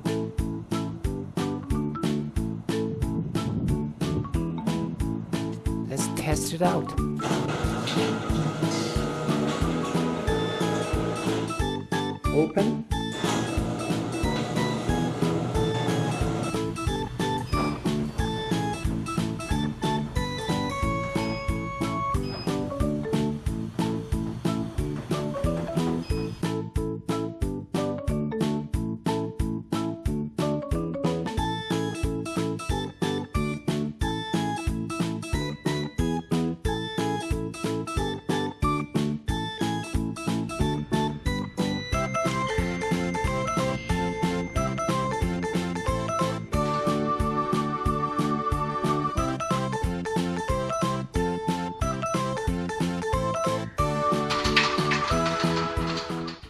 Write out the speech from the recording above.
go. Let's test it out. Open.